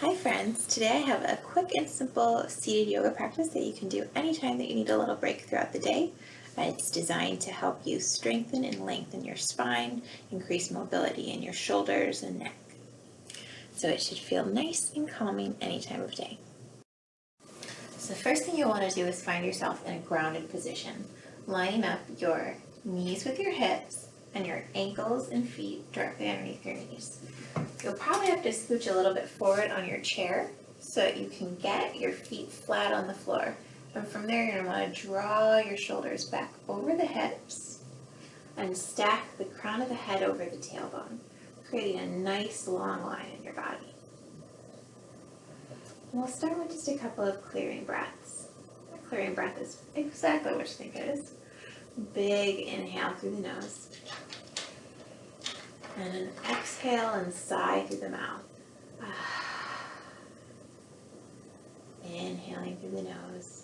Hi friends, today I have a quick and simple seated yoga practice that you can do anytime that you need a little break throughout the day. Uh, it's designed to help you strengthen and lengthen your spine, increase mobility in your shoulders and neck. So it should feel nice and calming any time of day. So the first thing you want to do is find yourself in a grounded position, lining up your knees with your hips and your ankles and feet directly underneath your knees. You'll probably have to scooch a little bit forward on your chair so that you can get your feet flat on the floor. And from there, you're going to want to draw your shoulders back over the hips and stack the crown of the head over the tailbone, creating a nice long line in your body. And we'll start with just a couple of clearing breaths. Clearing breath is exactly what you think it is. Big inhale through the nose. And an exhale and sigh through the mouth. Inhaling through the nose.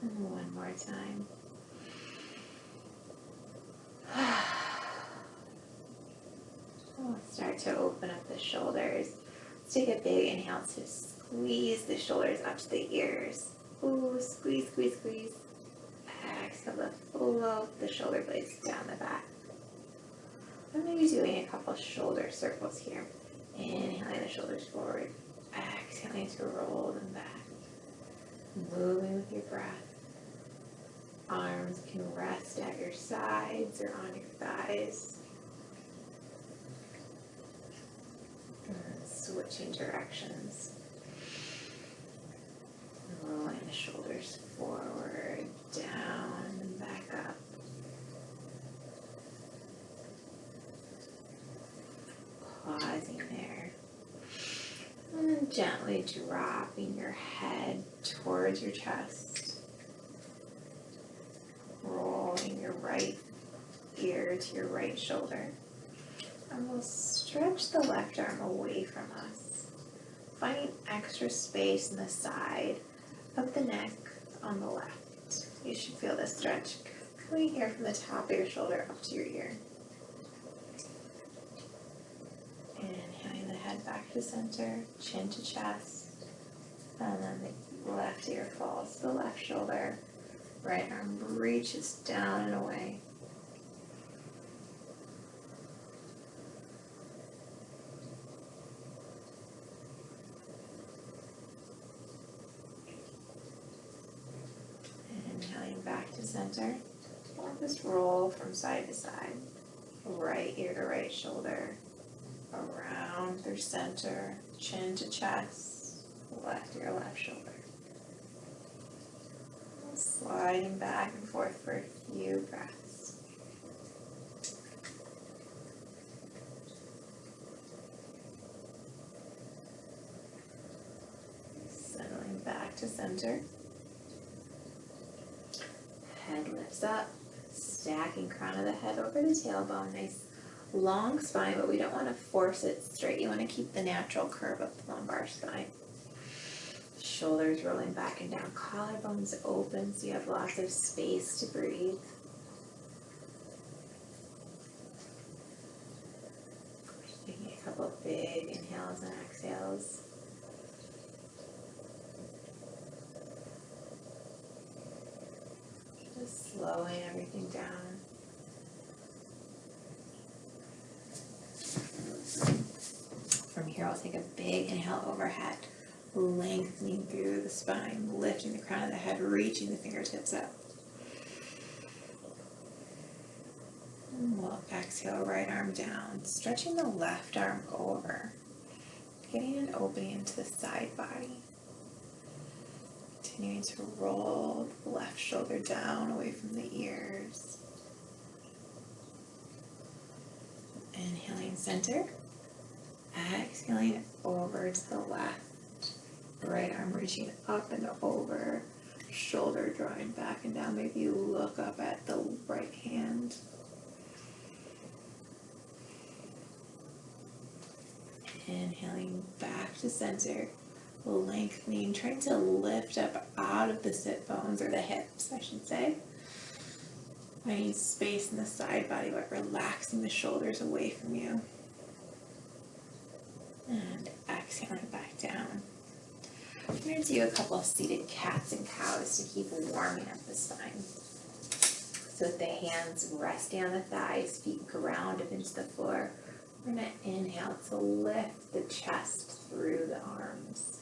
And one more time. We'll start to open up the shoulders. Let's take a big inhale to squeeze the shoulders up to the ears. Ooh, squeeze, squeeze, squeeze to float the shoulder blades down the back. I'm going to be doing a couple shoulder circles here. Inhaling the shoulders forward, exhaling to roll them back. Moving with your breath. Arms can rest at your sides or on your thighs. Switching directions. Rolling the shoulders forward, down, and back up. Pausing there. And then gently dropping your head towards your chest. Rolling your right ear to your right shoulder. And we'll stretch the left arm away from us, finding extra space in the side of the neck on the left. You should feel this stretch coming here from the top of your shoulder up to your ear. Inhaling the head to center, chin to chest, and then the left ear falls to the left shoulder. Right arm reaches down and away. Inhaling back to center. We'll just roll from side to side. Right ear to right shoulder. Around through center. Chin to chest. Left ear, left shoulder. Sliding back and forth for a few breaths. Settling back to center head lifts up, stacking crown of the head over the tailbone, nice long spine, but we don't want to force it straight. You want to keep the natural curve of the lumbar spine. Shoulders rolling back and down, collarbones open so you have lots of space to breathe. Taking a couple of big inhales and exhales. Just slowing everything down. From here, Take a big inhale overhead, lengthening through the spine, lifting the crown of the head, reaching the fingertips up. And we'll exhale, right arm down, stretching the left arm over, getting an opening into the side body. Continuing to roll the left shoulder down away from the ears. Inhaling center. Exhaling over to the left. Right arm reaching up and over. Shoulder drawing back and down. Maybe you look up at the right hand. Inhaling back to center lengthening, trying to lift up out of the sit bones or the hips, I should say. Finding space in the side body, but relaxing the shoulders away from you. And exhaling back down. I'm going to do a couple of seated cats and cows to keep warming up the spine. So with the hands resting on the thighs, feet grounded into the floor. We're going to inhale to lift the chest through the arms.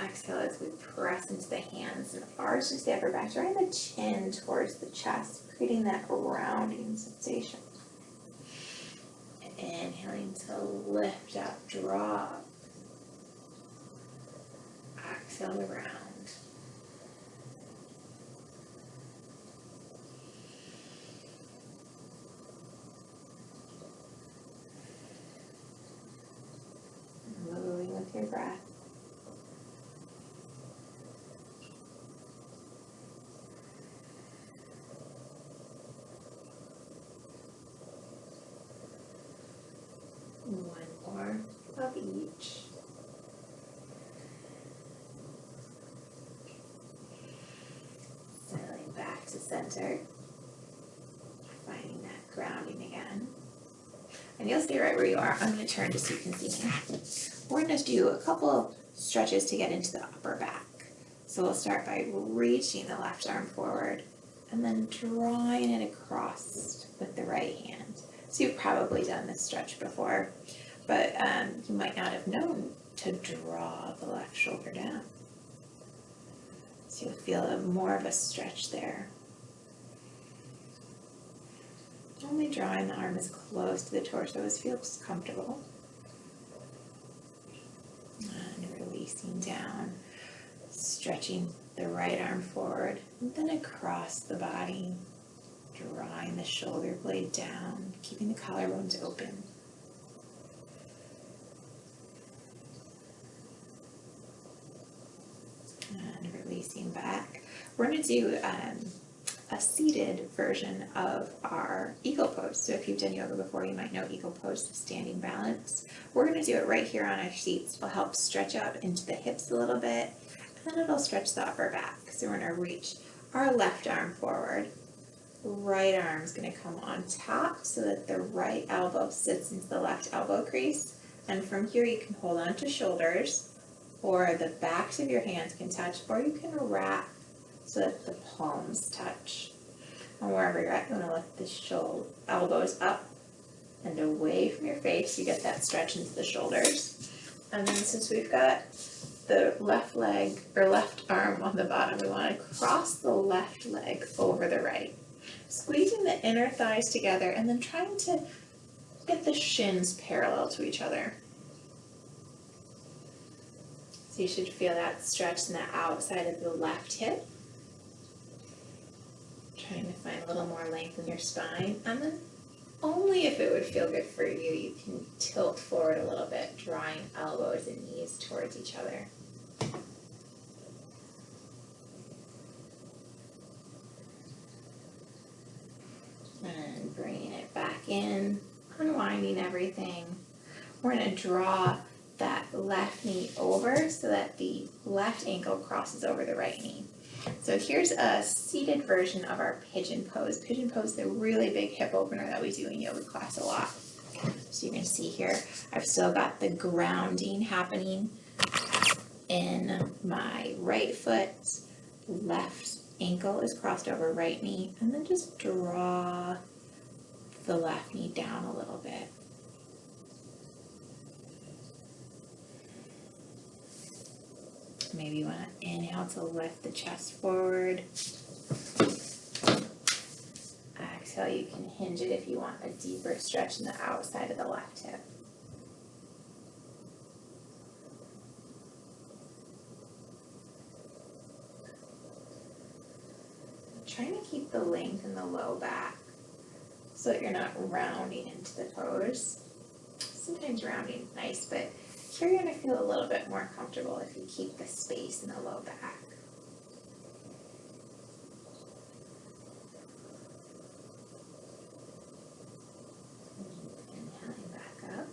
Exhale as we press into the hands and arch the upper back, drawing the chin towards the chest, creating that rounding sensation. Inhaling to lift up, drop. Exhale to round. Moving with your breath. One more of each. Settling back to center. Finding that grounding again. And you'll stay right where you are. I'm going to turn just so you can see me. We're going to do a couple stretches to get into the upper back. So we'll start by reaching the left arm forward and then drawing it across with the right hand. So you've probably done this stretch before, but um, you might not have known to draw the left shoulder down. So you'll feel a, more of a stretch there. Only drawing the arm as close to the torso as feels comfortable. And releasing down, stretching the right arm forward, and then across the body, drawing the shoulder blade down, keeping the collarbones open. And releasing back. We're going to do um, a seated version of our eagle pose. So if you've done yoga before, you might know eagle pose, standing balance. We're going to do it right here on our seats. It'll help stretch out into the hips a little bit, and then it'll stretch the upper back. So we're going to reach our left arm forward. Right arm is going to come on top so that the right elbow sits into the left elbow crease. And from here you can hold on to shoulders or the backs of your hands can touch or you can wrap so that the palms touch. And wherever you're at, you want to lift the shoulder, elbows up and away from your face. You get that stretch into the shoulders. And then since we've got the left leg or left arm on the bottom, we want to cross the left leg over the right. Squeezing the inner thighs together and then trying to get the shins parallel to each other. So you should feel that stretch in the outside of the left hip. Trying to find a little more length in your spine. And then only if it would feel good for you, you can tilt forward a little bit, drawing elbows and knees towards each other. And bringing it back in, unwinding everything. We're going to draw that left knee over so that the left ankle crosses over the right knee. So here's a seated version of our pigeon pose. Pigeon pose is a really big hip opener that we do in yoga class a lot. So you can see here, I've still got the grounding happening in my right foot, left ankle is crossed over right knee, and then just draw the left knee down a little bit. Maybe you want to inhale to lift the chest forward. Exhale, you can hinge it if you want a deeper stretch in the outside of the left hip. Trying to keep the length in the low back so that you're not rounding into the pose. Sometimes rounding is nice, but here you're going to feel a little bit more comfortable if you keep the space in the low back. Inhaling back up.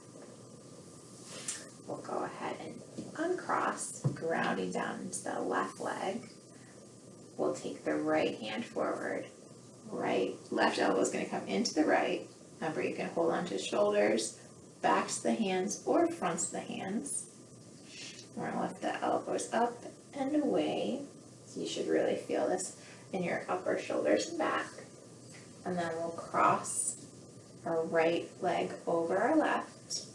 We'll go ahead and uncross, grounding down into the left leg. We'll take the right hand forward, right, left elbow is gonna come into the right. Remember, you can hold onto shoulders, backs the hands or fronts the hands. We're gonna lift the elbows up and away. So you should really feel this in your upper shoulders and back. And then we'll cross our right leg over our left,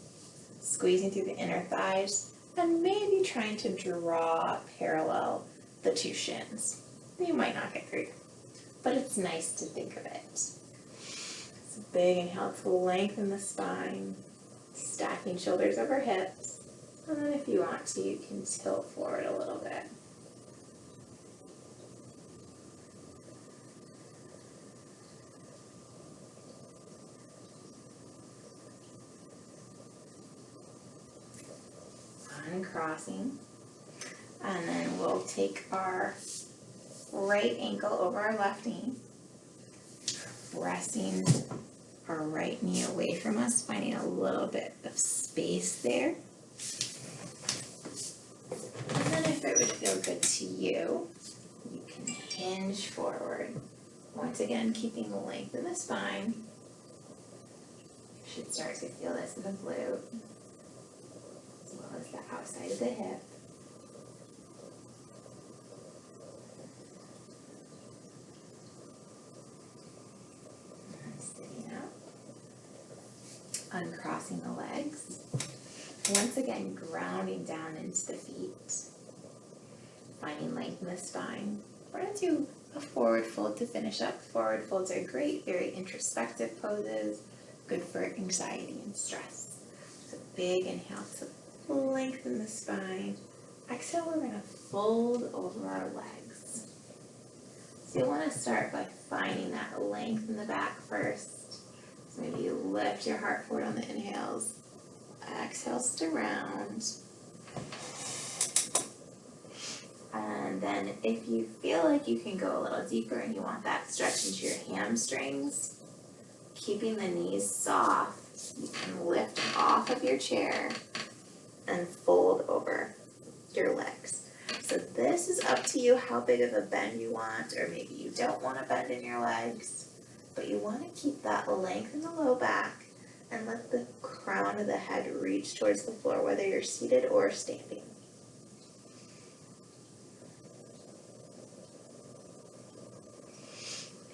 squeezing through the inner thighs and maybe trying to draw parallel the two shins. You might not get through, but it's nice to think of it. Big inhale to lengthen the spine, stacking shoulders over hips. And then if you want to, you can tilt forward a little bit. Uncrossing. And then we'll take our right ankle over our left knee, pressing our right knee away from us, finding a little bit of space there. And then if it would feel good to you, you can hinge forward. Once again, keeping the length in the spine. You should start to feel this in the glute, as well as the outside of the hip. And Sitting up. Uncrossing the legs. Once again, grounding down into the feet. Finding length in the spine. We're gonna do a forward fold to finish up. Forward folds are great, very introspective poses, good for anxiety and stress. So big inhale to lengthen the spine. Exhale, we're gonna fold over our legs. So you'll wanna start by finding that length in the back first. Maybe you lift your heart forward on the inhales. Exhales to round. And then if you feel like you can go a little deeper and you want that stretch into your hamstrings, keeping the knees soft, you can lift off of your chair and fold over your legs. So this is up to you how big of a bend you want, or maybe you don't want a bend in your legs, but you want to keep that length in the low back and let the crown of the head reach towards the floor, whether you're seated or standing.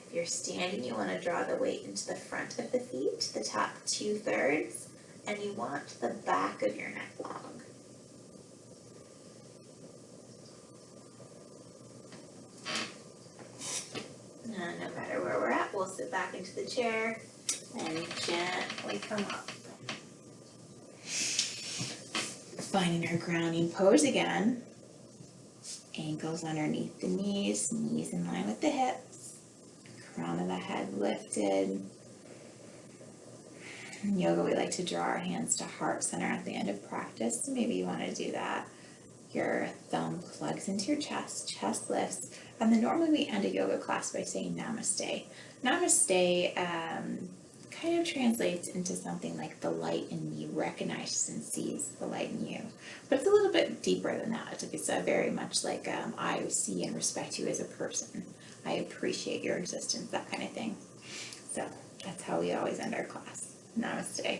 If you're standing, you want to draw the weight into the front of the feet, the top two thirds, and you want the back of your neck long. And no matter where back into the chair and gently come up. Finding our grounding pose again. Ankles underneath the knees, knees in line with the hips. Crown of the head lifted. In yoga, we like to draw our hands to heart center at the end of practice. So maybe you want to do that. Your thumb plugs into your chest, chest lifts, and then normally we end a yoga class by saying namaste. Namaste um, kind of translates into something like the light in me recognizes and sees the light in you. But it's a little bit deeper than that. It's uh, very much like um, I see and respect you as a person. I appreciate your existence, that kind of thing. So that's how we always end our class. Namaste.